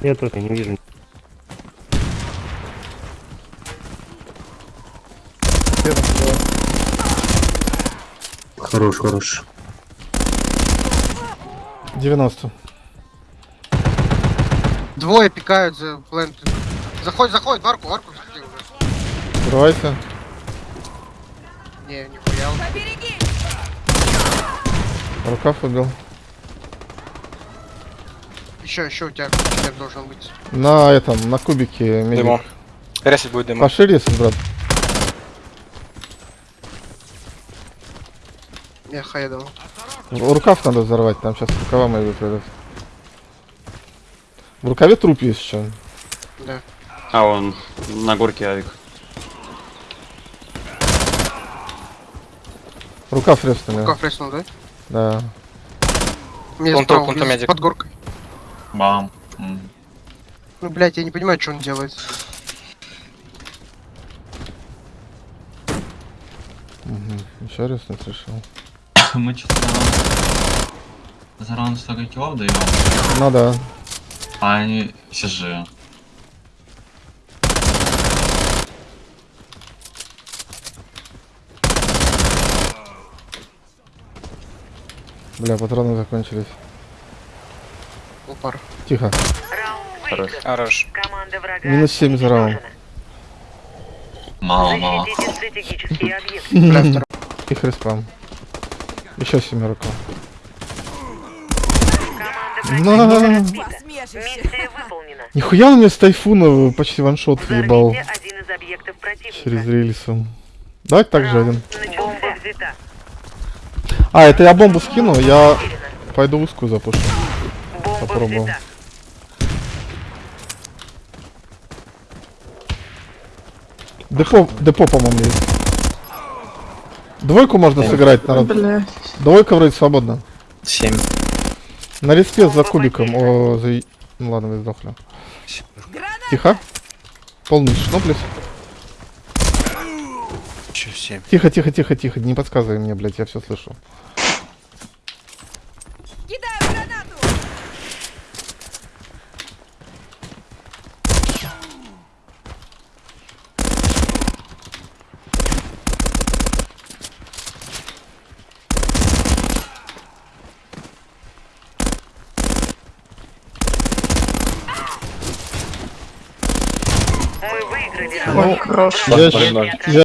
Я тоже не вижу. Хорош, хорош. 90. Двое пикают за плент. Заходит, заходит, в арку, в арку заходи уже. Открывайся. Не, нихуя. Рукав убил. Еще, еще у тебя киллер должен быть. На этом, на кубике медик. Дыму. Ресить будет дыму. Пошире, если, брат. Я хайдал. Рукав надо взорвать, там сейчас рукава мои выпадут. В рукаве труп есть еще. Да. А он на горке авик. Рукав реснули. Рука фреснул, да? Да. Мне справа, пункту блин, медик. под горкой. Бам. Ну, блядь, я не понимаю, что он делает. Угу. Еще резнуть решил. Мы что-то за раунд- за раунд столько киллов даем, Ну да. а они все же. Бля, патроны закончились. Упар. Тихо. Хорош. Хорош. Команда врага Минус 7 за раунд. Мало, мало. Их респам. Еще. Команда врага На. разбита. Миссия выполнена. Нихуя он мне с тайфуна почти ваншот въебал. Через рельсы. Давайте так же один. Бомба взята. А, это я бомбу скину, я пойду узкую запушу. Попробовал. Депо, депо, по-моему, есть. Двойку можно сыграть, народ. Двойка вроде свободна. 7. На респе за кубиком. О, за... Ну ладно, вы сдохли. Тихо. Полный шноплес. Еще 7. Тихо, тихо, тихо, тихо. Не подсказывай мне, блядь, я все слышу. Мы выиграли Ну, раунд. я, я